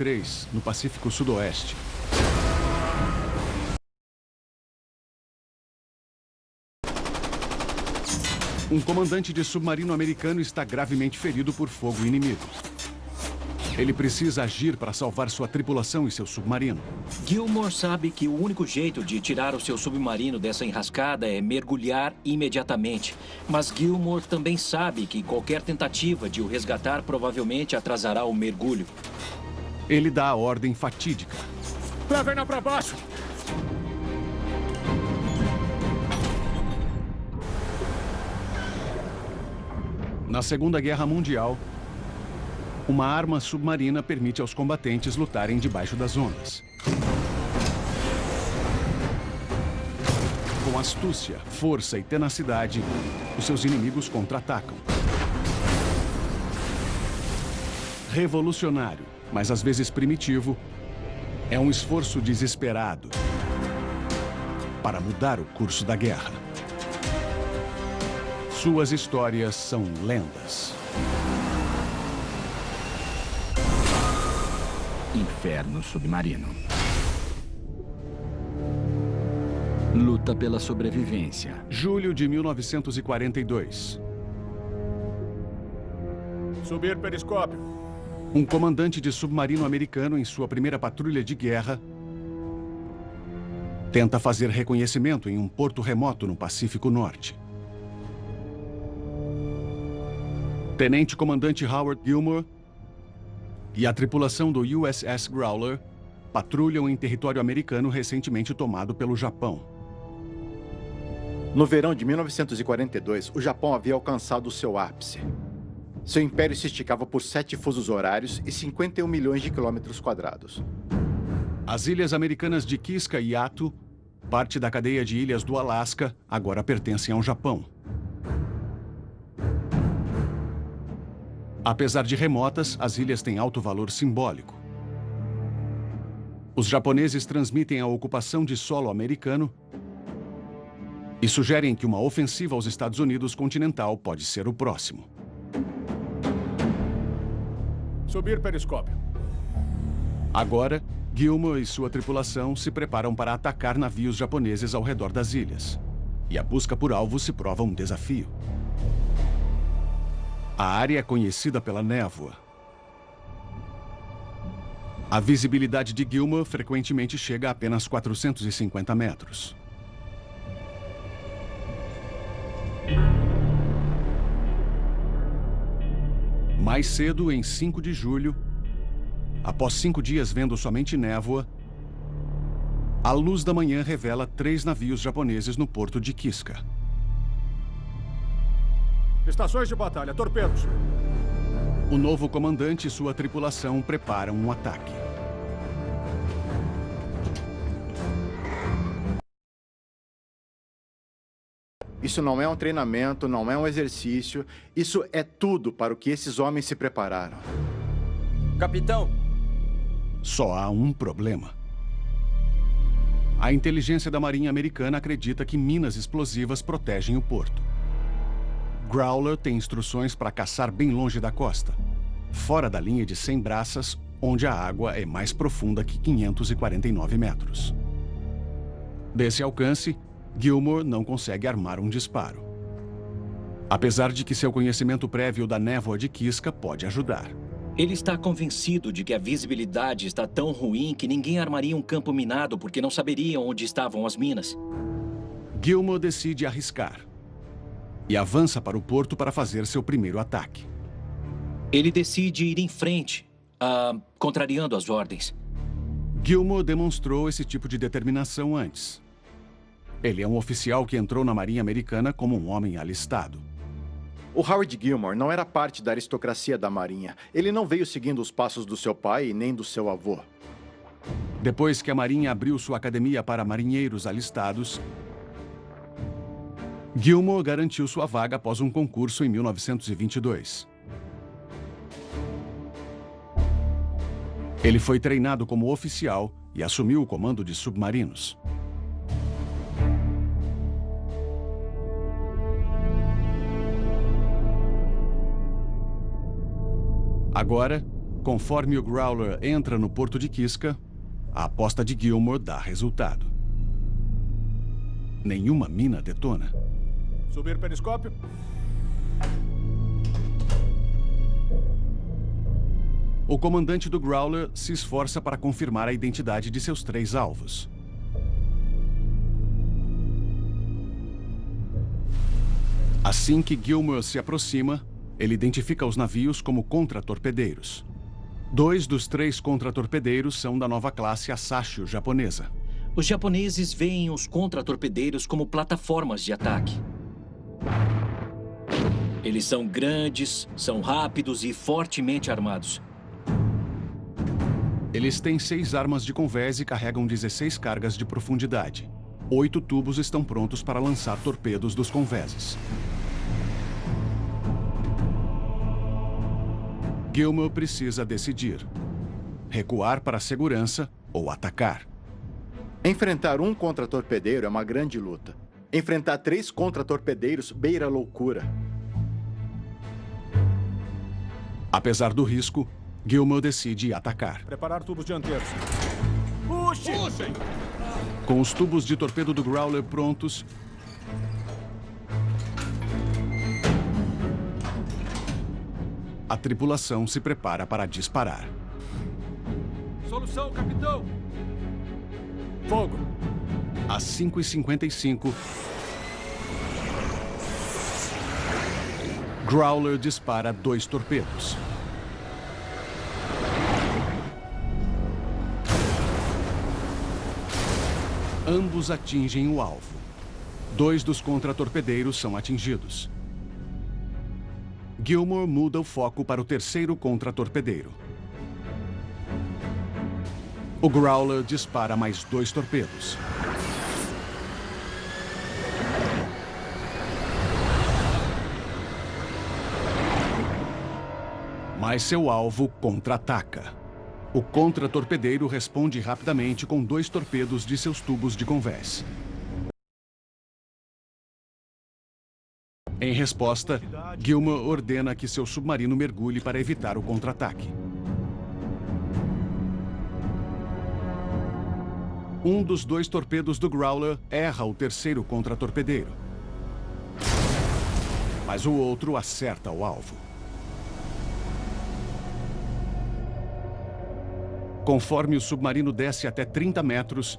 2003, no Pacífico Sudoeste. Um comandante de submarino americano está gravemente ferido por fogo inimigo. Ele precisa agir para salvar sua tripulação e seu submarino. Gilmore sabe que o único jeito de tirar o seu submarino dessa enrascada é mergulhar imediatamente. Mas Gilmore também sabe que qualquer tentativa de o resgatar provavelmente atrasará o mergulho. Ele dá a ordem fatídica. Levem-na para baixo! Na Segunda Guerra Mundial, uma arma submarina permite aos combatentes lutarem debaixo das ondas. Com astúcia, força e tenacidade, os seus inimigos contra-atacam. Revolucionário, mas às vezes primitivo, é um esforço desesperado para mudar o curso da guerra. Suas histórias são lendas. Inferno Submarino. Luta pela sobrevivência. Julho de 1942. Subir periscópio. Um comandante de submarino americano em sua primeira patrulha de guerra tenta fazer reconhecimento em um porto remoto no Pacífico Norte. Tenente Comandante Howard Gilmore e a tripulação do USS Growler patrulham em território americano recentemente tomado pelo Japão. No verão de 1942, o Japão havia alcançado seu ápice. Seu império se esticava por sete fusos horários e 51 milhões de quilômetros quadrados. As ilhas americanas de Kiska e Atu, parte da cadeia de ilhas do Alasca, agora pertencem ao Japão. Apesar de remotas, as ilhas têm alto valor simbólico. Os japoneses transmitem a ocupação de solo americano e sugerem que uma ofensiva aos Estados Unidos continental pode ser o próximo. Subir periscópio. Agora, Gilmour e sua tripulação se preparam para atacar navios japoneses ao redor das ilhas. E a busca por alvo se prova um desafio. A área é conhecida pela névoa. A visibilidade de Gilmour frequentemente chega a apenas 450 metros. Mais cedo, em 5 de julho, após cinco dias vendo somente névoa, a luz da manhã revela três navios japoneses no porto de Kiska. Estações de batalha, torpedos. O novo comandante e sua tripulação preparam um ataque. Isso não é um treinamento, não é um exercício. Isso é tudo para o que esses homens se prepararam. Capitão! Só há um problema. A inteligência da Marinha Americana acredita que minas explosivas protegem o porto. Growler tem instruções para caçar bem longe da costa, fora da linha de 100 braças, onde a água é mais profunda que 549 metros. Desse alcance, Gilmore não consegue armar um disparo. Apesar de que seu conhecimento prévio da névoa de Kiska pode ajudar. Ele está convencido de que a visibilidade está tão ruim que ninguém armaria um campo minado porque não saberiam onde estavam as minas. Gilmore decide arriscar e avança para o porto para fazer seu primeiro ataque. Ele decide ir em frente, uh, contrariando as ordens. Gilmore demonstrou esse tipo de determinação antes. Ele é um oficial que entrou na Marinha Americana como um homem alistado. O Howard Gilmore não era parte da aristocracia da Marinha. Ele não veio seguindo os passos do seu pai e nem do seu avô. Depois que a Marinha abriu sua academia para marinheiros alistados, Gilmore garantiu sua vaga após um concurso em 1922. Ele foi treinado como oficial e assumiu o comando de submarinos. Agora, Conforme o Growler entra no porto de Kiska, a aposta de Gilmore dá resultado. Nenhuma mina detona. Subir periscópio. O comandante do Growler se esforça para confirmar a identidade de seus três alvos. Assim que Gilmore se aproxima, ele identifica os navios como contra-torpedeiros. Dois dos três contra-torpedeiros são da nova classe Asashio japonesa. Os japoneses veem os contra-torpedeiros como plataformas de ataque. Eles são grandes, são rápidos e fortemente armados. Eles têm seis armas de convés e carregam 16 cargas de profundidade. Oito tubos estão prontos para lançar torpedos dos convéses. Gilmer precisa decidir. Recuar para a segurança ou atacar. Enfrentar um contra-torpedeiro é uma grande luta. Enfrentar três contra-torpedeiros beira a loucura. Apesar do risco, Gilmer decide atacar. Preparar tubos dianteiros. Puxe! Puxem! Com os tubos de torpedo do Growler prontos, a tripulação se prepara para disparar. Solução, capitão! Fogo! Às 5h55, Growler dispara dois torpedos. Ambos atingem o alvo. Dois dos contra-torpedeiros são atingidos. Gilmore muda o foco para o terceiro contra-torpedeiro. O Growler dispara mais dois torpedos. Mas seu alvo contra-ataca. O contra-torpedeiro responde rapidamente com dois torpedos de seus tubos de convés. Em resposta, Gilmer ordena que seu submarino mergulhe para evitar o contra-ataque. Um dos dois torpedos do Growler erra o terceiro contra-torpedeiro. Mas o outro acerta o alvo. Conforme o submarino desce até 30 metros,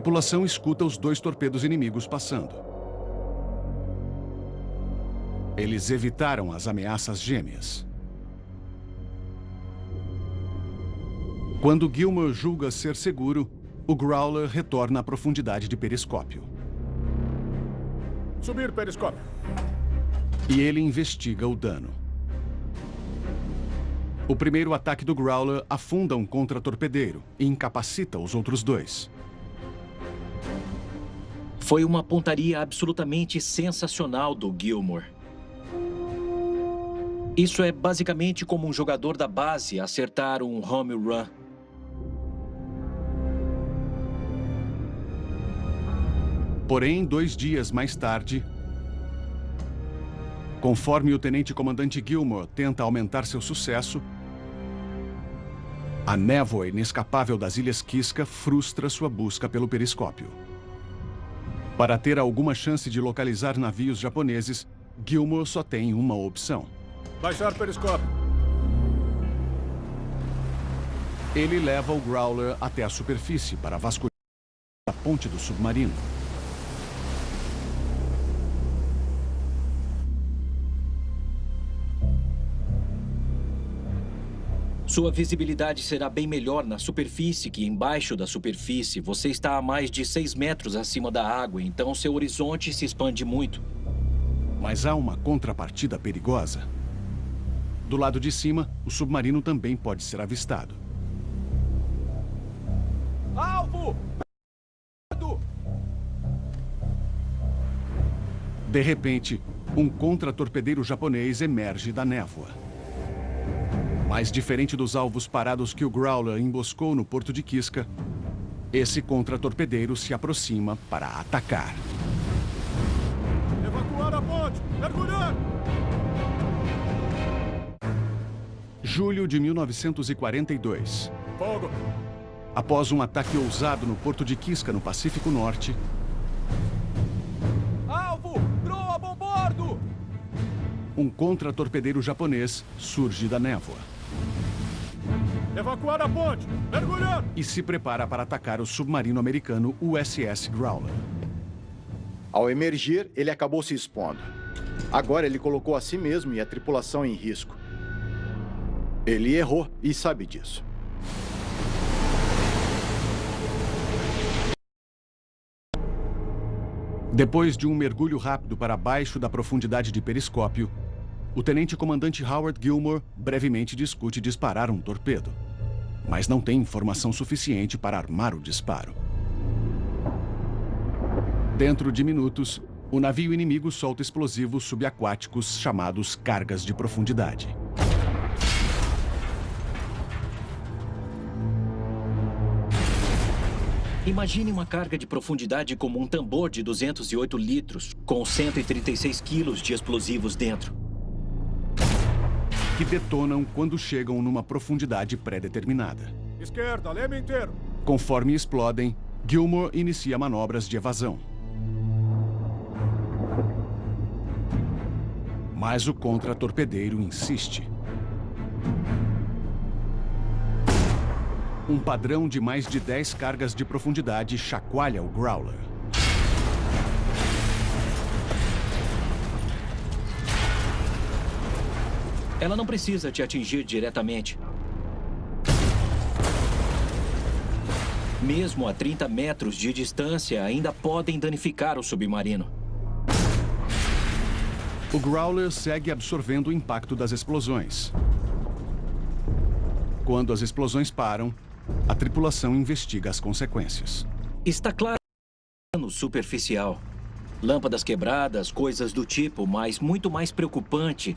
a tripulação escuta os dois torpedos inimigos passando. Eles evitaram as ameaças gêmeas. Quando Gilmer julga ser seguro, o Growler retorna à profundidade de periscópio. Subir periscópio. E ele investiga o dano. O primeiro ataque do Growler afunda um contra-torpedeiro e incapacita os outros dois. Foi uma pontaria absolutamente sensacional do Gilmore. Isso é basicamente como um jogador da base acertar um home run. Porém, dois dias mais tarde, conforme o tenente-comandante Gilmore tenta aumentar seu sucesso, a névoa inescapável das Ilhas Kiska frustra sua busca pelo periscópio. Para ter alguma chance de localizar navios japoneses, Gilmore só tem uma opção. Baixar periscópio. Ele leva o Growler até a superfície para vasculhar a ponte do submarino. Sua visibilidade será bem melhor na superfície que embaixo da superfície. Você está a mais de 6 metros acima da água, então seu horizonte se expande muito. Mas há uma contrapartida perigosa. Do lado de cima, o submarino também pode ser avistado. Alvo! De repente, um contra-torpedeiro japonês emerge da névoa. Mas diferente dos alvos parados que o Growler emboscou no porto de Kiska, esse contra-torpedeiro se aproxima para atacar. Evacuar a ponte! Mergulhar! Julho de 1942. Fogo! Após um ataque ousado no porto de Kiska, no Pacífico Norte, Alvo! Proa bombordo! um contra-torpedeiro japonês surge da névoa Evacuar a ponte! Mergulhar! e se prepara para atacar o submarino americano USS Growler. Ao emergir, ele acabou se expondo. Agora ele colocou a si mesmo e a tripulação em risco. Ele errou e sabe disso. Depois de um mergulho rápido para baixo da profundidade de periscópio, o tenente-comandante Howard Gilmore brevemente discute disparar um torpedo, mas não tem informação suficiente para armar o disparo. Dentro de minutos, o navio inimigo solta explosivos subaquáticos chamados cargas de profundidade. Imagine uma carga de profundidade como um tambor de 208 litros, com 136 quilos de explosivos dentro. Que detonam quando chegam numa profundidade pré-determinada. Esquerda, leme inteiro! Conforme explodem, Gilmore inicia manobras de evasão. Mas o contra-torpedeiro insiste. Um padrão de mais de 10 cargas de profundidade chacoalha o Growler. Ela não precisa te atingir diretamente. Mesmo a 30 metros de distância, ainda podem danificar o submarino. O Growler segue absorvendo o impacto das explosões. Quando as explosões param, a tripulação investiga as consequências. Está claro no superficial. Lâmpadas quebradas, coisas do tipo, mas muito mais preocupante,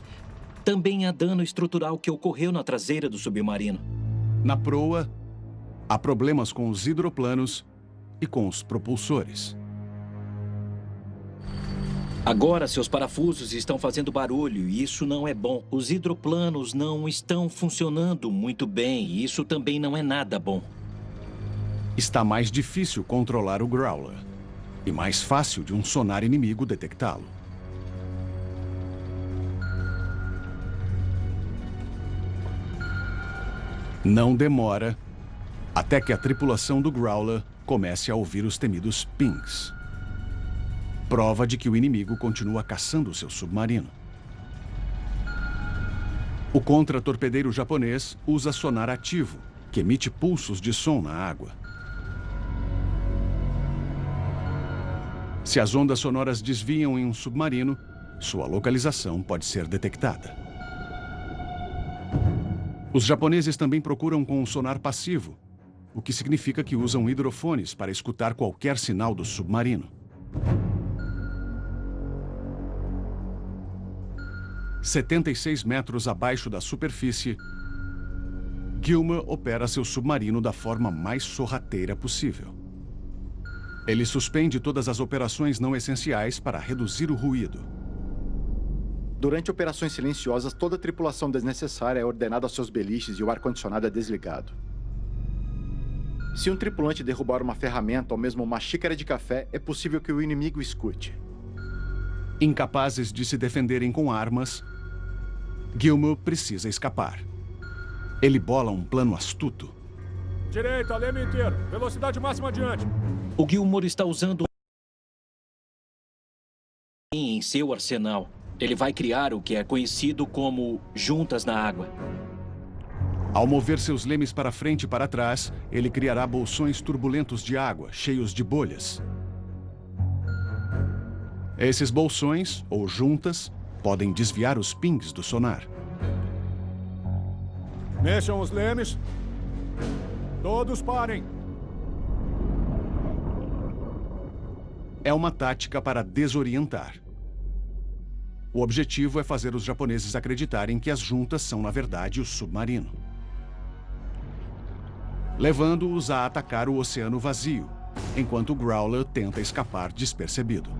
também há dano estrutural que ocorreu na traseira do submarino. Na proa, há problemas com os hidroplanos e com os propulsores. Agora seus parafusos estão fazendo barulho e isso não é bom. Os hidroplanos não estão funcionando muito bem e isso também não é nada bom. Está mais difícil controlar o Growler e mais fácil de um sonar inimigo detectá-lo. Não demora até que a tripulação do Growler comece a ouvir os temidos pings. Prova de que o inimigo continua caçando seu submarino. O contra-torpedeiro japonês usa sonar ativo, que emite pulsos de som na água. Se as ondas sonoras desviam em um submarino, sua localização pode ser detectada. Os japoneses também procuram com um sonar passivo, o que significa que usam hidrofones para escutar qualquer sinal do submarino. Setenta e seis metros abaixo da superfície, Gilmer opera seu submarino da forma mais sorrateira possível. Ele suspende todas as operações não essenciais para reduzir o ruído. Durante operações silenciosas, toda a tripulação desnecessária é ordenada aos seus beliches e o ar-condicionado é desligado. Se um tripulante derrubar uma ferramenta ou mesmo uma xícara de café, é possível que o inimigo escute. Incapazes de se defenderem com armas, Gilmer precisa escapar. Ele bola um plano astuto. Direita, leme inteiro! Velocidade máxima adiante! O Gilmore está usando em seu arsenal. Ele vai criar o que é conhecido como juntas na água. Ao mover seus lemes para frente e para trás, ele criará bolsões turbulentos de água, cheios de bolhas. Esses bolsões, ou juntas, podem desviar os pings do sonar. Mexam os lemes. Todos parem. É uma tática para desorientar. O objetivo é fazer os japoneses acreditarem que as juntas são, na verdade, o submarino. Levando-os a atacar o oceano vazio, enquanto o Growler tenta escapar despercebido.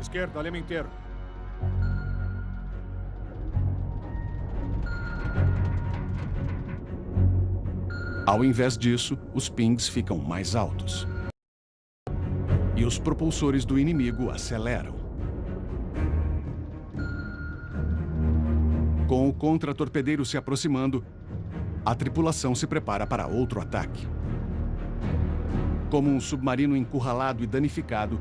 Esquerda, lema inteiro. Ao invés disso, os pings ficam mais altos. E os propulsores do inimigo aceleram. Com o contra-torpedeiro se aproximando, a tripulação se prepara para outro ataque. Como um submarino encurralado e danificado,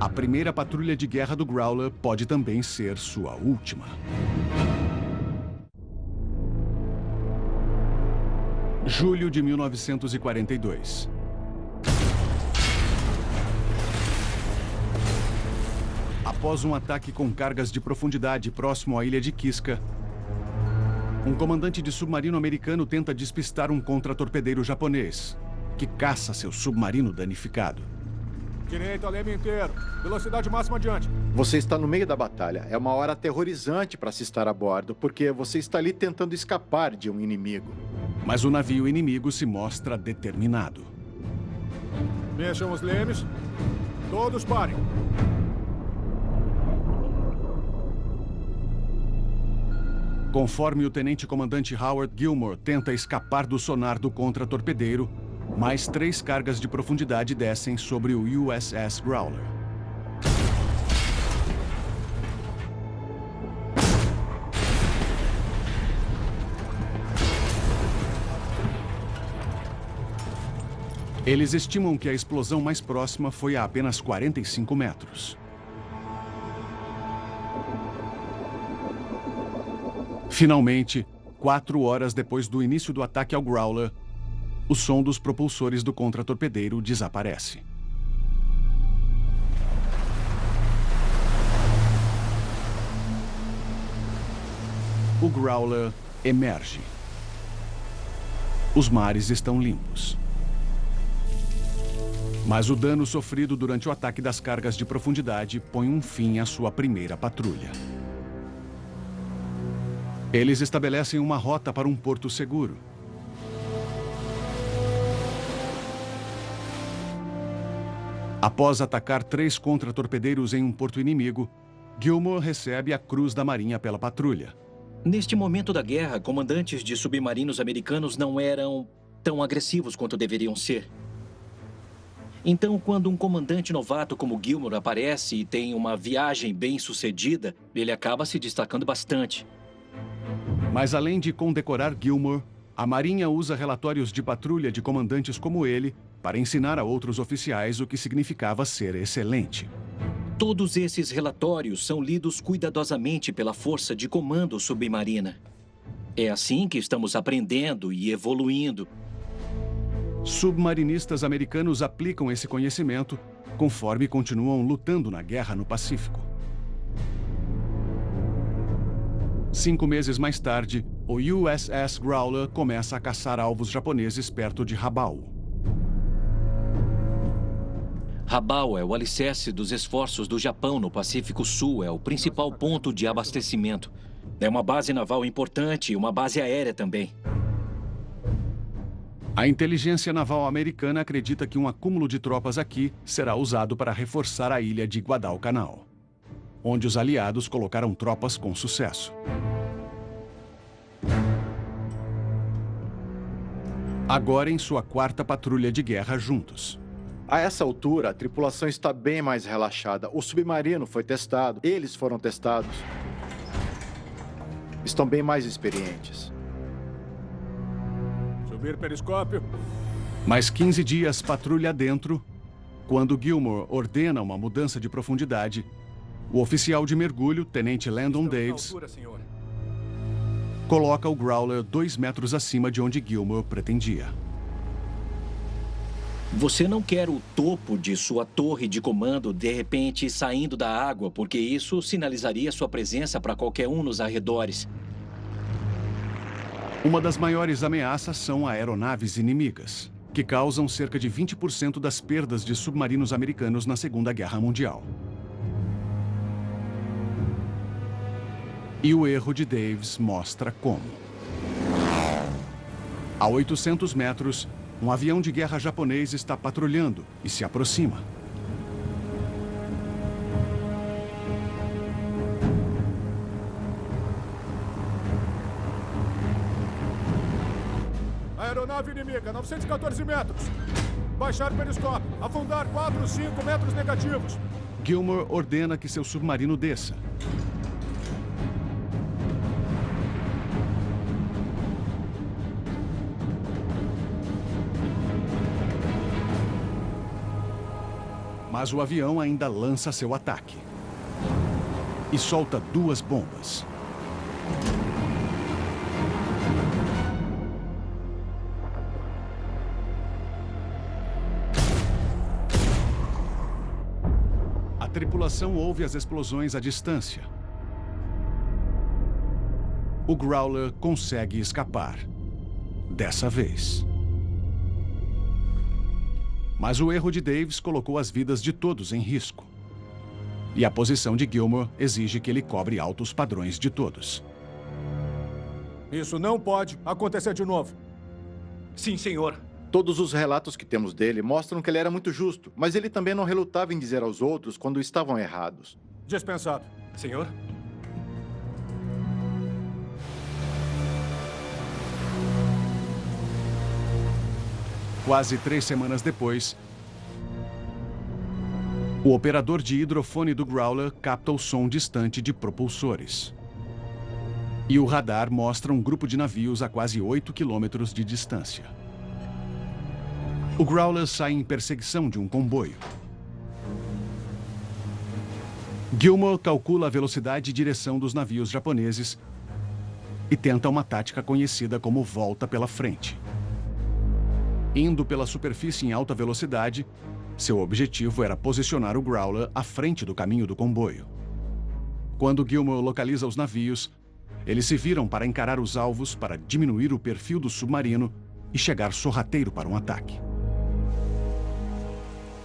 a primeira patrulha de guerra do Growler pode também ser sua última. Julho de 1942. Após um ataque com cargas de profundidade próximo à ilha de Kiska, um comandante de submarino americano tenta despistar um contra-torpedeiro japonês, que caça seu submarino danificado. Direita, leme inteiro. Velocidade máxima adiante. Você está no meio da batalha. É uma hora aterrorizante para se estar a bordo, porque você está ali tentando escapar de um inimigo. Mas o navio inimigo se mostra determinado. Mexam os lemes. Todos parem. Conforme o tenente-comandante Howard Gilmore tenta escapar do sonar do contra-torpedeiro, mais três cargas de profundidade descem sobre o USS Growler. Eles estimam que a explosão mais próxima foi a apenas 45 metros. Finalmente, quatro horas depois do início do ataque ao Growler, o som dos propulsores do contra-torpedeiro desaparece. O Growler emerge. Os mares estão limpos. Mas o dano sofrido durante o ataque das cargas de profundidade põe um fim à sua primeira patrulha. Eles estabelecem uma rota para um porto seguro. Após atacar três contra-torpedeiros em um porto inimigo, Gilmore recebe a Cruz da Marinha pela patrulha. Neste momento da guerra, comandantes de submarinos americanos não eram tão agressivos quanto deveriam ser. Então, quando um comandante novato como Gilmore aparece e tem uma viagem bem sucedida, ele acaba se destacando bastante. Mas além de condecorar Gilmore, a Marinha usa relatórios de patrulha de comandantes como ele para ensinar a outros oficiais o que significava ser excelente. Todos esses relatórios são lidos cuidadosamente pela Força de Comando Submarina. É assim que estamos aprendendo e evoluindo. Submarinistas americanos aplicam esse conhecimento conforme continuam lutando na guerra no Pacífico. Cinco meses mais tarde, o USS Growler começa a caçar alvos japoneses perto de Rabaul. Rabaul é o alicerce dos esforços do Japão no Pacífico Sul, é o principal ponto de abastecimento. É uma base naval importante e uma base aérea também. A inteligência naval americana acredita que um acúmulo de tropas aqui será usado para reforçar a ilha de Guadalcanal, onde os aliados colocaram tropas com sucesso. Agora em sua quarta patrulha de guerra juntos. A essa altura, a tripulação está bem mais relaxada. O submarino foi testado, eles foram testados. Estão bem mais experientes. Subir periscópio. Mais 15 dias patrulha dentro, quando Gilmore ordena uma mudança de profundidade, o oficial de mergulho, Tenente Landon Davis, coloca o Growler dois metros acima de onde Gilmore pretendia. Você não quer o topo de sua torre de comando de repente saindo da água, porque isso sinalizaria sua presença para qualquer um nos arredores. Uma das maiores ameaças são aeronaves inimigas, que causam cerca de 20% das perdas de submarinos americanos na Segunda Guerra Mundial. E o erro de Davis mostra como. A 800 metros, um avião de guerra japonês está patrulhando e se aproxima. nave inimiga, 914 metros. Baixar periscópio. Afundar 4, 5 metros negativos. Gilmore ordena que seu submarino desça. Mas o avião ainda lança seu ataque. E solta duas bombas. A tripulação ouve as explosões à distância. O Growler consegue escapar. Dessa vez. Mas o erro de Davis colocou as vidas de todos em risco. E a posição de Gilmore exige que ele cobre altos padrões de todos. Isso não pode acontecer de novo. Sim, senhor. Todos os relatos que temos dele mostram que ele era muito justo, mas ele também não relutava em dizer aos outros quando estavam errados. Dispensado. Senhor? Quase três semanas depois, o operador de hidrofone do Growler capta o som distante de propulsores. E o radar mostra um grupo de navios a quase 8 quilômetros de distância. O Growler sai em perseguição de um comboio. Gilmore calcula a velocidade e direção dos navios japoneses e tenta uma tática conhecida como volta pela frente. Indo pela superfície em alta velocidade, seu objetivo era posicionar o Growler à frente do caminho do comboio. Quando Gilmore localiza os navios, eles se viram para encarar os alvos para diminuir o perfil do submarino e chegar sorrateiro para um ataque.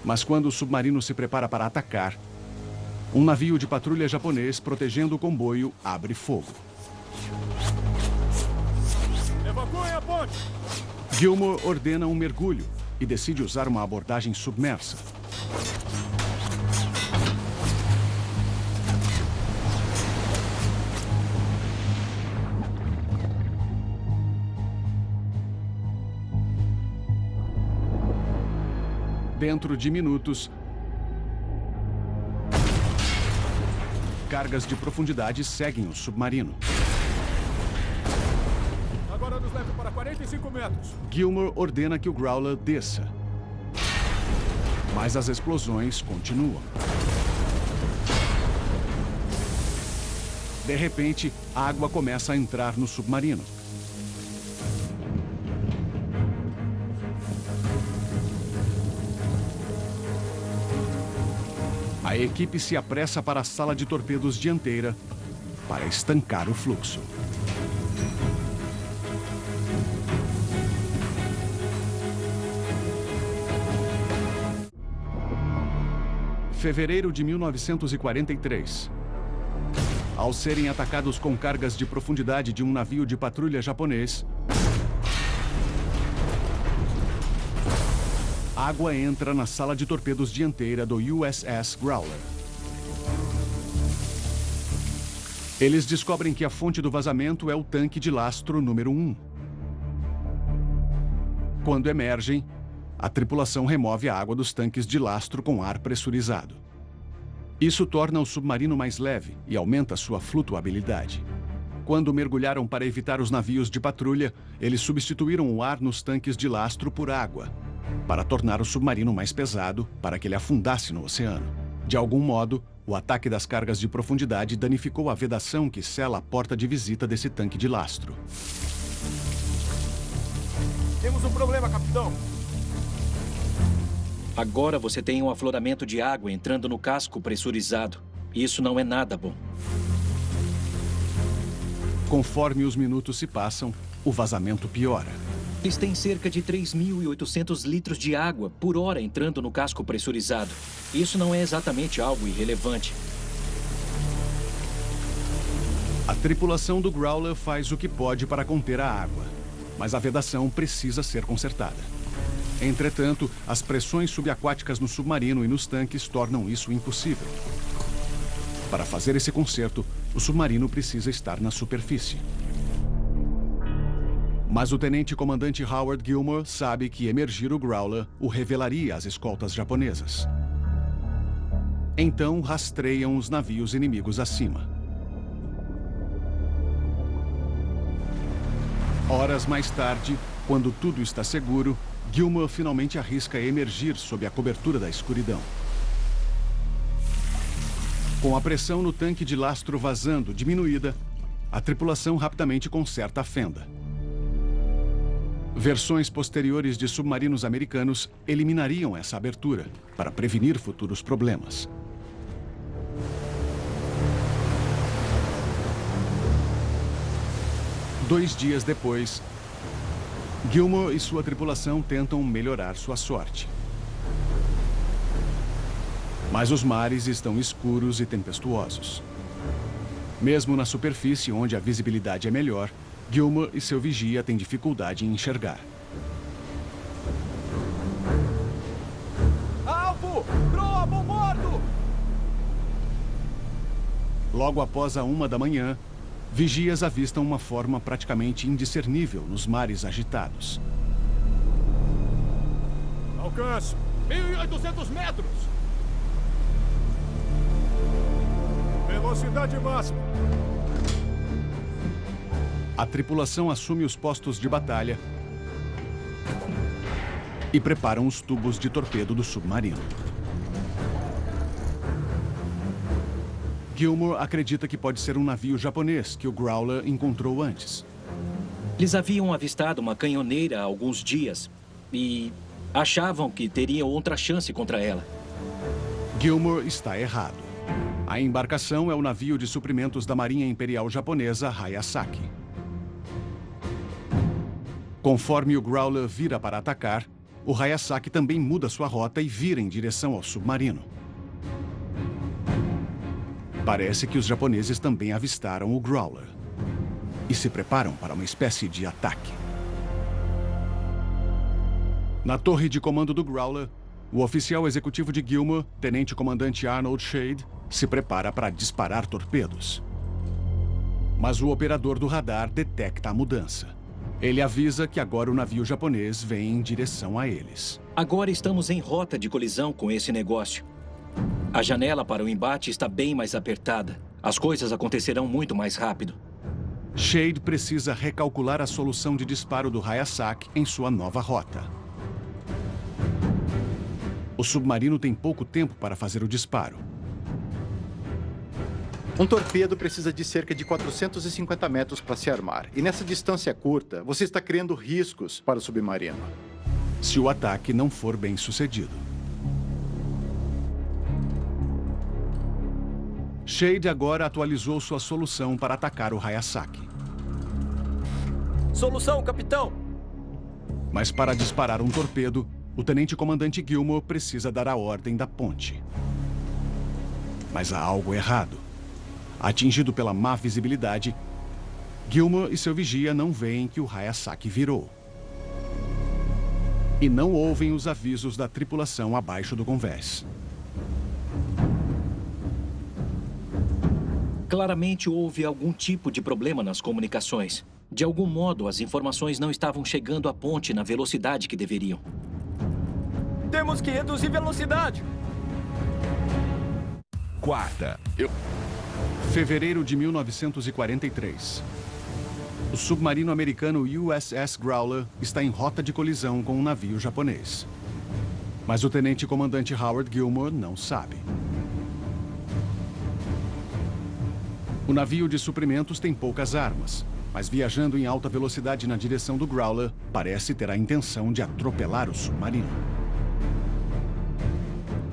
Mas quando o submarino se prepara para atacar, um navio de patrulha japonês protegendo o comboio abre fogo. Evacuem a ponte! Gilmore ordena um mergulho e decide usar uma abordagem submersa. Dentro de minutos, cargas de profundidade seguem o submarino. 45 metros. Gilmore ordena que o Growler desça. Mas as explosões continuam. De repente, a água começa a entrar no submarino. A equipe se apressa para a sala de torpedos dianteira para estancar o fluxo. Fevereiro de 1943. Ao serem atacados com cargas de profundidade de um navio de patrulha japonês, água entra na sala de torpedos dianteira do USS Growler. Eles descobrem que a fonte do vazamento é o tanque de lastro número 1. Quando emergem, a tripulação remove a água dos tanques de lastro com ar pressurizado. Isso torna o submarino mais leve e aumenta sua flutuabilidade. Quando mergulharam para evitar os navios de patrulha, eles substituíram o ar nos tanques de lastro por água, para tornar o submarino mais pesado para que ele afundasse no oceano. De algum modo, o ataque das cargas de profundidade danificou a vedação que sela a porta de visita desse tanque de lastro. Temos um problema, capitão. Agora você tem um afloramento de água entrando no casco pressurizado. Isso não é nada bom. Conforme os minutos se passam, o vazamento piora. Eles têm cerca de 3.800 litros de água por hora entrando no casco pressurizado. Isso não é exatamente algo irrelevante. A tripulação do Growler faz o que pode para conter a água, mas a vedação precisa ser consertada. Entretanto, as pressões subaquáticas no submarino e nos tanques tornam isso impossível. Para fazer esse conserto, o submarino precisa estar na superfície. Mas o tenente-comandante Howard Gilmore sabe que emergir o Growler o revelaria às escoltas japonesas. Então rastreiam os navios inimigos acima. Horas mais tarde, quando tudo está seguro, Gilmore finalmente arrisca emergir sob a cobertura da escuridão. Com a pressão no tanque de lastro vazando diminuída, a tripulação rapidamente conserta a fenda. Versões posteriores de submarinos americanos eliminariam essa abertura para prevenir futuros problemas. Dois dias depois, Gilmore e sua tripulação tentam melhorar sua sorte. Mas os mares estão escuros e tempestuosos. Mesmo na superfície, onde a visibilidade é melhor, Gilmore e seu vigia têm dificuldade em enxergar. Alvo! Proa, bom bordo! Logo após a uma da manhã, vigias avistam uma forma praticamente indiscernível nos mares agitados. Alcance! 1.800 metros! Velocidade máxima. A tripulação assume os postos de batalha e preparam os tubos de torpedo do submarino. Gilmore acredita que pode ser um navio japonês que o Growler encontrou antes. Eles haviam avistado uma canhoneira há alguns dias e achavam que teriam outra chance contra ela. Gilmore está errado. A embarcação é o navio de suprimentos da Marinha Imperial Japonesa Hayasaki. Conforme o Growler vira para atacar, o Hayasaki também muda sua rota e vira em direção ao submarino. Parece que os japoneses também avistaram o Growler e se preparam para uma espécie de ataque. Na torre de comando do Growler, o oficial executivo de Gilmore, tenente-comandante Arnold Shade, se prepara para disparar torpedos. Mas o operador do radar detecta a mudança. Ele avisa que agora o navio japonês vem em direção a eles. Agora estamos em rota de colisão com esse negócio. A janela para o embate está bem mais apertada. As coisas acontecerão muito mais rápido. Shade precisa recalcular a solução de disparo do Hayasaki em sua nova rota. O submarino tem pouco tempo para fazer o disparo. Um torpedo precisa de cerca de 450 metros para se armar. E nessa distância curta, você está criando riscos para o submarino. Se o ataque não for bem sucedido. Shade agora atualizou sua solução para atacar o Hayasaki. Solução, capitão! Mas para disparar um torpedo, o tenente-comandante Gilmore precisa dar a ordem da ponte. Mas há algo errado. Atingido pela má visibilidade, Gilmore e seu vigia não veem que o Hayasaki virou. E não ouvem os avisos da tripulação abaixo do convés. Claramente houve algum tipo de problema nas comunicações. De algum modo, as informações não estavam chegando à ponte na velocidade que deveriam. Temos que reduzir velocidade! Quarta, eu... Fevereiro de 1943. O submarino americano USS Growler está em rota de colisão com um navio japonês. Mas o tenente-comandante Howard Gilmore não sabe. O navio de suprimentos tem poucas armas, mas viajando em alta velocidade na direção do Growler, parece ter a intenção de atropelar o submarino.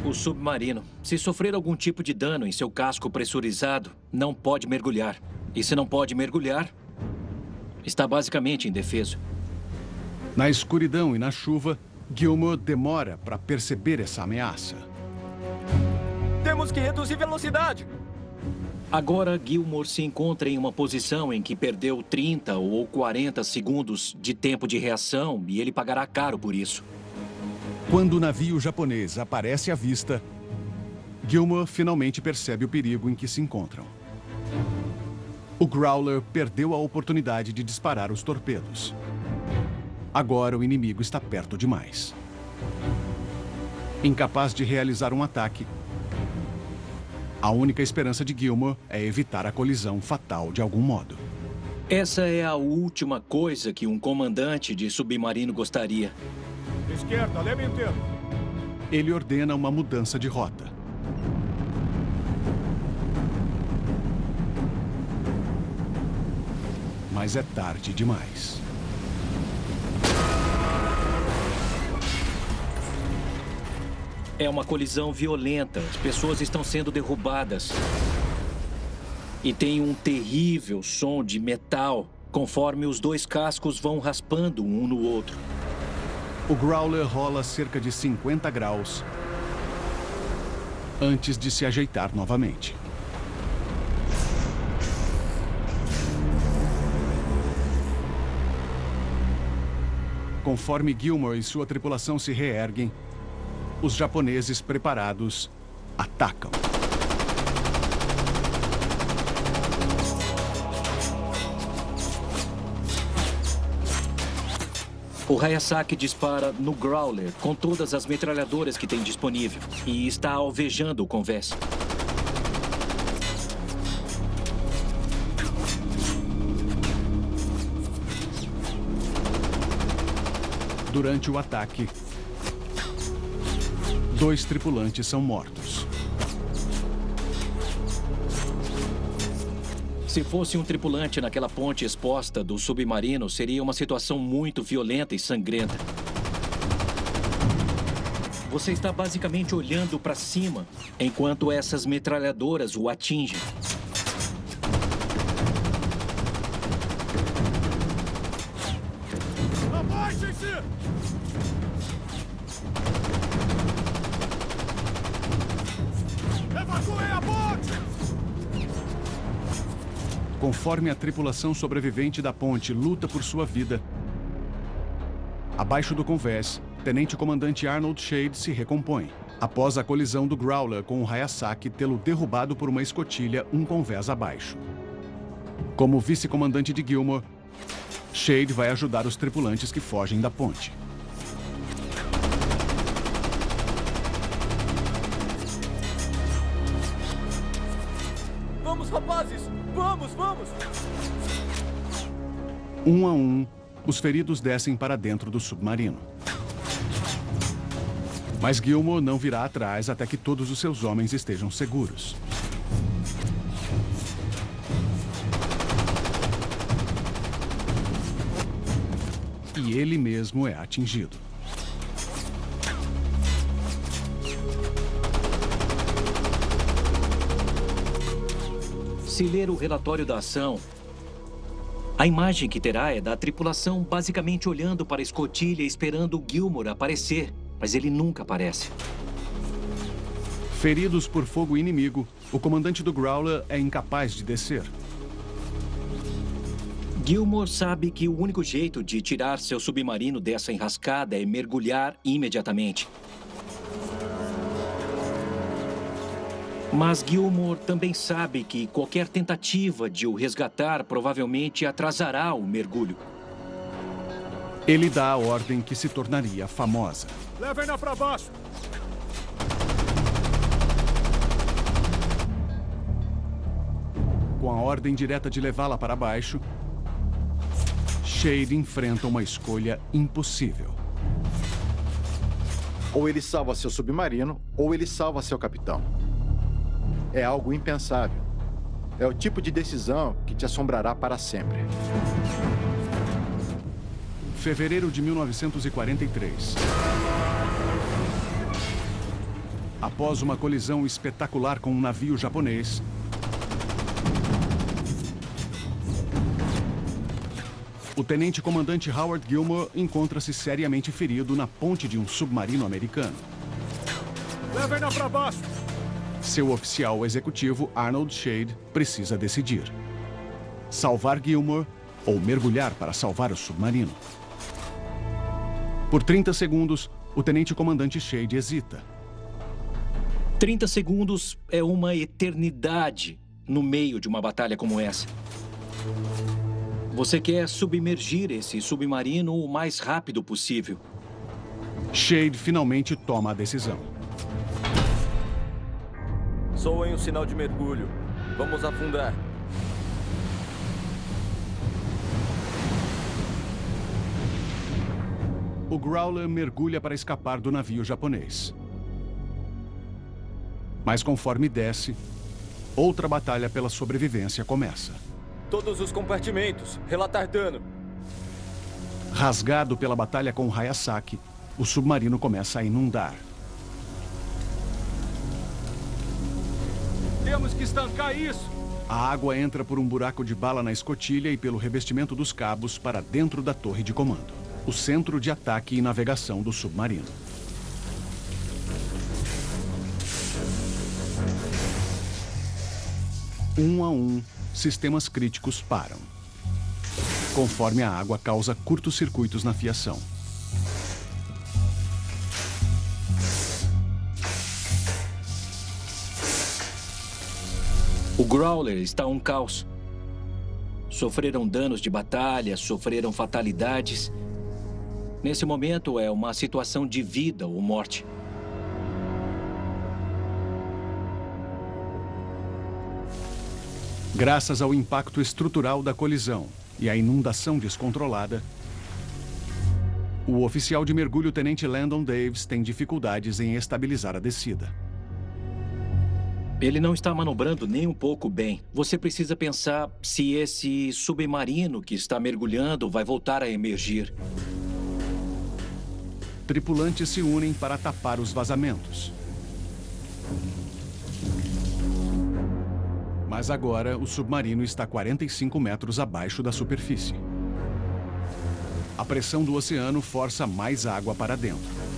O submarino, se sofrer algum tipo de dano em seu casco pressurizado, não pode mergulhar. E se não pode mergulhar, está basicamente indefeso. Na escuridão e na chuva, Gilmore demora para perceber essa ameaça. Temos que reduzir velocidade! Agora, Gilmore se encontra em uma posição em que perdeu 30 ou 40 segundos de tempo de reação e ele pagará caro por isso. Quando o navio japonês aparece à vista, Gilmore finalmente percebe o perigo em que se encontram. O Growler perdeu a oportunidade de disparar os torpedos. Agora o inimigo está perto demais. Incapaz de realizar um ataque, a única esperança de Gilmore é evitar a colisão fatal de algum modo. Essa é a última coisa que um comandante de submarino gostaria. Esquerda, leme inteiro. Ele ordena uma mudança de rota. Mas é tarde demais. É uma colisão violenta. As pessoas estão sendo derrubadas. E tem um terrível som de metal conforme os dois cascos vão raspando um no outro. O Growler rola cerca de 50 graus antes de se ajeitar novamente. Conforme Gilmore e sua tripulação se reerguem, os japoneses preparados atacam. O Hayasaki dispara no Growler com todas as metralhadoras que tem disponível e está alvejando o convés. Durante o ataque, dois tripulantes são mortos. Se fosse um tripulante naquela ponte exposta do submarino, seria uma situação muito violenta e sangrenta. Você está basicamente olhando para cima, enquanto essas metralhadoras o atingem. Conforme a tripulação sobrevivente da ponte luta por sua vida, abaixo do convés, Tenente Comandante Arnold Shade se recompõe, após a colisão do Growler com o Hayasaki tê-lo derrubado por uma escotilha um convés abaixo. Como vice-comandante de Gilmore, Shade vai ajudar os tripulantes que fogem da ponte. Vamos, vamos! Um a um, os feridos descem para dentro do submarino. Mas Gilmore não virá atrás até que todos os seus homens estejam seguros. E ele mesmo é atingido. Se ler o relatório da ação, a imagem que terá é da tripulação basicamente olhando para a escotilha esperando o Gilmore aparecer, mas ele nunca aparece. Feridos por fogo inimigo, o comandante do Growler é incapaz de descer. Gilmore sabe que o único jeito de tirar seu submarino dessa enrascada é mergulhar imediatamente. Mas Gilmore também sabe que qualquer tentativa de o resgatar provavelmente atrasará o mergulho. Ele dá a ordem que se tornaria famosa. Levem-na para baixo! Com a ordem direta de levá-la para baixo, Shade enfrenta uma escolha impossível. Ou ele salva seu submarino, ou ele salva seu capitão. É algo impensável. É o tipo de decisão que te assombrará para sempre. Fevereiro de 1943. Após uma colisão espetacular com um navio japonês, o tenente-comandante Howard Gilmore encontra-se seriamente ferido na ponte de um submarino americano. Levem-na para baixo! Seu oficial executivo, Arnold Shade, precisa decidir. Salvar Gilmore ou mergulhar para salvar o submarino. Por 30 segundos, o tenente-comandante Shade hesita. 30 segundos é uma eternidade no meio de uma batalha como essa. Você quer submergir esse submarino o mais rápido possível. Shade finalmente toma a decisão. Soem o sinal de mergulho. Vamos afundar. O Growler mergulha para escapar do navio japonês. Mas conforme desce, outra batalha pela sobrevivência começa. Todos os compartimentos. Relatar dano. Rasgado pela batalha com Hayasaki, o submarino começa a inundar. Temos que estancar isso. A água entra por um buraco de bala na escotilha e pelo revestimento dos cabos para dentro da torre de comando, o centro de ataque e navegação do submarino. Um a um, sistemas críticos param. Conforme a água causa curtos-circuitos na fiação. O Growler está um caos. Sofreram danos de batalha, sofreram fatalidades. Nesse momento é uma situação de vida ou morte. Graças ao impacto estrutural da colisão e à inundação descontrolada, o oficial de mergulho Tenente Landon Davis tem dificuldades em estabilizar a descida. Ele não está manobrando nem um pouco bem. Você precisa pensar se esse submarino que está mergulhando vai voltar a emergir. Tripulantes se unem para tapar os vazamentos. Mas agora o submarino está 45 metros abaixo da superfície. A pressão do oceano força mais água para dentro.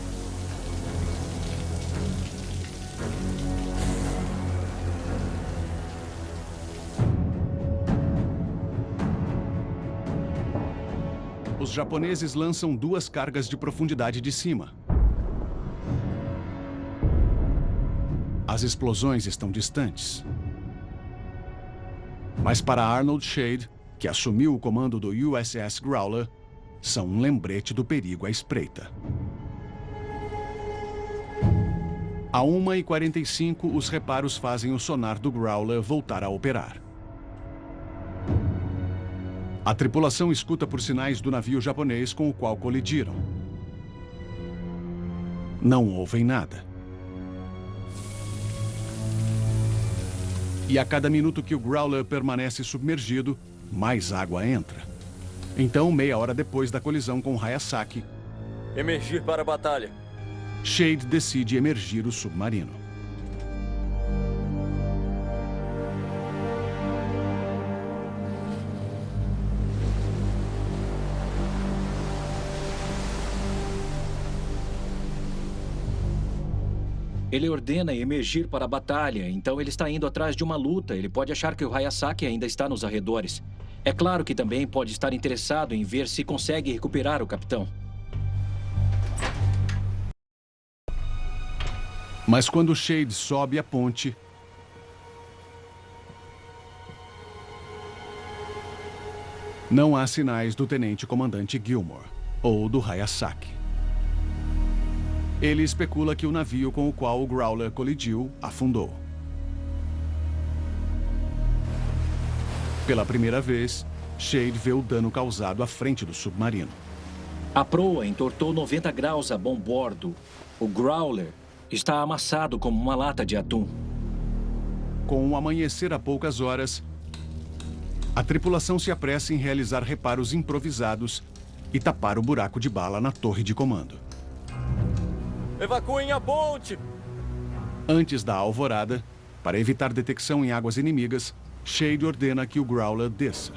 Japoneses lançam duas cargas de profundidade de cima. As explosões estão distantes. Mas para Arnold Shade, que assumiu o comando do USS Growler, são um lembrete do perigo à espreita. A 1h45, os reparos fazem o sonar do Growler voltar a operar. A tripulação escuta por sinais do navio japonês com o qual colidiram. Não ouvem nada. E a cada minuto que o Growler permanece submergido, mais água entra. Então, meia hora depois da colisão com Hayasaki, Emergir para a batalha. Shade decide emergir o submarino. Ele ordena emergir para a batalha, então ele está indo atrás de uma luta. Ele pode achar que o Hayasaki ainda está nos arredores. É claro que também pode estar interessado em ver se consegue recuperar o capitão. Mas quando Shade sobe a ponte, não há sinais do tenente-comandante Gilmore ou do Hayasaki. Ele especula que o navio com o qual o Growler colidiu afundou. Pela primeira vez, Shade vê o dano causado à frente do submarino. A proa entortou 90 graus a bom bordo. O Growler está amassado como uma lata de atum. Com o amanhecer a poucas horas, a tripulação se apressa em realizar reparos improvisados e tapar o buraco de bala na torre de comando. Evacuem a ponte! Antes da alvorada, para evitar detecção em águas inimigas, Shade ordena que o Growler desça.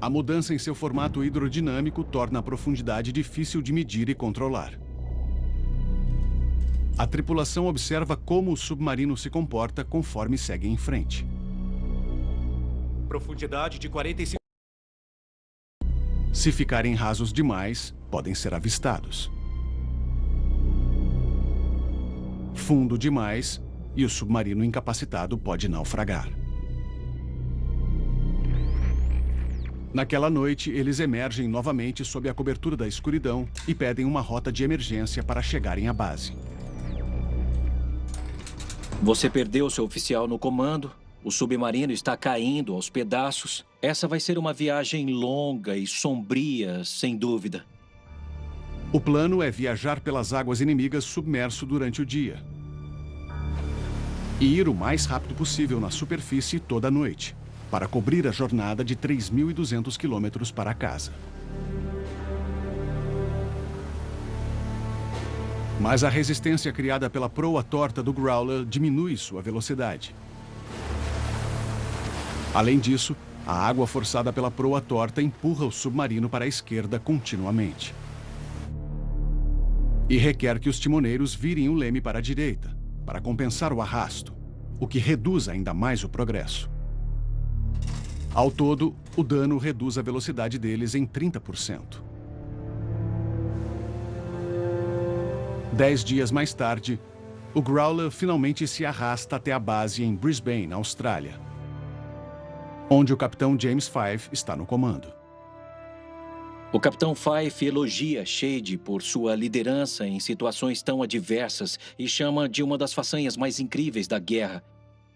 A mudança em seu formato hidrodinâmico torna a profundidade difícil de medir e controlar. A tripulação observa como o submarino se comporta conforme segue em frente. Profundidade de 45... Se ficarem rasos demais, podem ser avistados. Fundo demais, e o submarino incapacitado pode naufragar. Naquela noite, eles emergem novamente sob a cobertura da escuridão e pedem uma rota de emergência para chegarem à base. Você perdeu seu oficial no comando, o submarino está caindo aos pedaços. Essa vai ser uma viagem longa e sombria, sem dúvida. O plano é viajar pelas águas inimigas submerso durante o dia. E ir o mais rápido possível na superfície toda noite, para cobrir a jornada de 3.200 quilômetros para casa. Mas a resistência criada pela proa torta do Growler diminui sua velocidade. Além disso, a água forçada pela proa torta empurra o submarino para a esquerda continuamente. E requer que os timoneiros virem o leme para a direita, para compensar o arrasto, o que reduz ainda mais o progresso. Ao todo, o dano reduz a velocidade deles em 30%. Dez dias mais tarde, o Growler finalmente se arrasta até a base em Brisbane, Austrália, onde o capitão James Five está no comando. O capitão Fife elogia Shade por sua liderança em situações tão adversas e chama de uma das façanhas mais incríveis da guerra.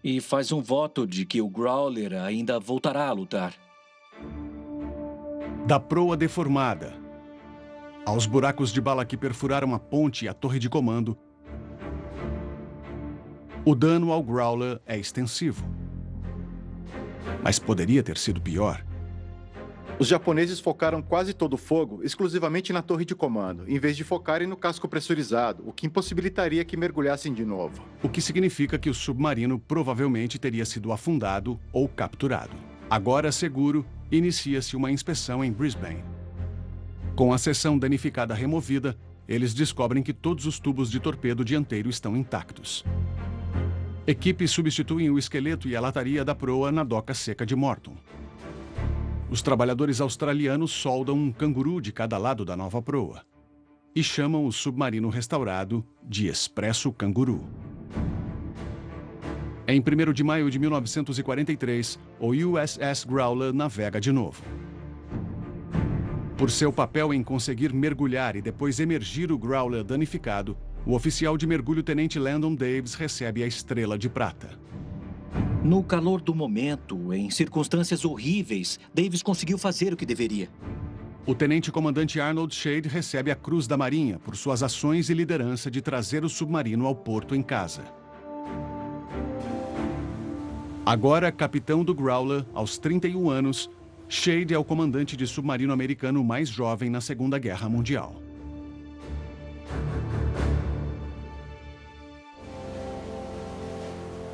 E faz um voto de que o Growler ainda voltará a lutar. Da proa deformada, aos buracos de bala que perfuraram a ponte e a torre de comando, o dano ao Growler é extensivo. Mas poderia ter sido pior. Os japoneses focaram quase todo o fogo exclusivamente na torre de comando, em vez de focarem no casco pressurizado, o que impossibilitaria que mergulhassem de novo. O que significa que o submarino provavelmente teria sido afundado ou capturado. Agora seguro, inicia-se uma inspeção em Brisbane. Com a seção danificada removida, eles descobrem que todos os tubos de torpedo dianteiro estão intactos. Equipes substituem o esqueleto e a lataria da proa na doca seca de Morton. Os trabalhadores australianos soldam um canguru de cada lado da nova proa e chamam o submarino restaurado de Expresso Canguru. Em 1 de maio de 1943, o USS Growler navega de novo. Por seu papel em conseguir mergulhar e depois emergir o Growler danificado, o oficial de mergulho Tenente Landon Davis recebe a Estrela de Prata. No calor do momento, em circunstâncias horríveis, Davis conseguiu fazer o que deveria. O tenente-comandante Arnold Shade recebe a Cruz da Marinha por suas ações e liderança de trazer o submarino ao porto em casa. Agora capitão do Growler, aos 31 anos, Shade é o comandante de submarino americano mais jovem na Segunda Guerra Mundial.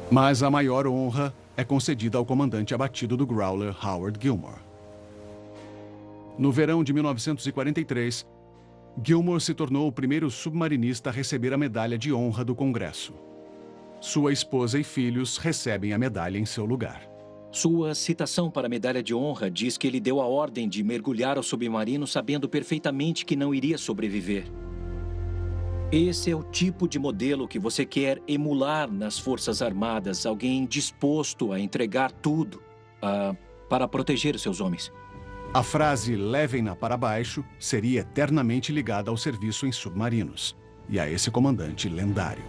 Mas a maior honra é concedida ao comandante abatido do Growler, Howard Gilmore. No verão de 1943, Gilmore se tornou o primeiro submarinista a receber a medalha de honra do Congresso. Sua esposa e filhos recebem a medalha em seu lugar. Sua citação para a medalha de honra diz que ele deu a ordem de mergulhar ao submarino sabendo perfeitamente que não iria sobreviver. Esse é o tipo de modelo que você quer emular nas Forças Armadas, alguém disposto a entregar tudo uh, para proteger seus homens. A frase levem-na para baixo seria eternamente ligada ao serviço em submarinos e a esse comandante lendário.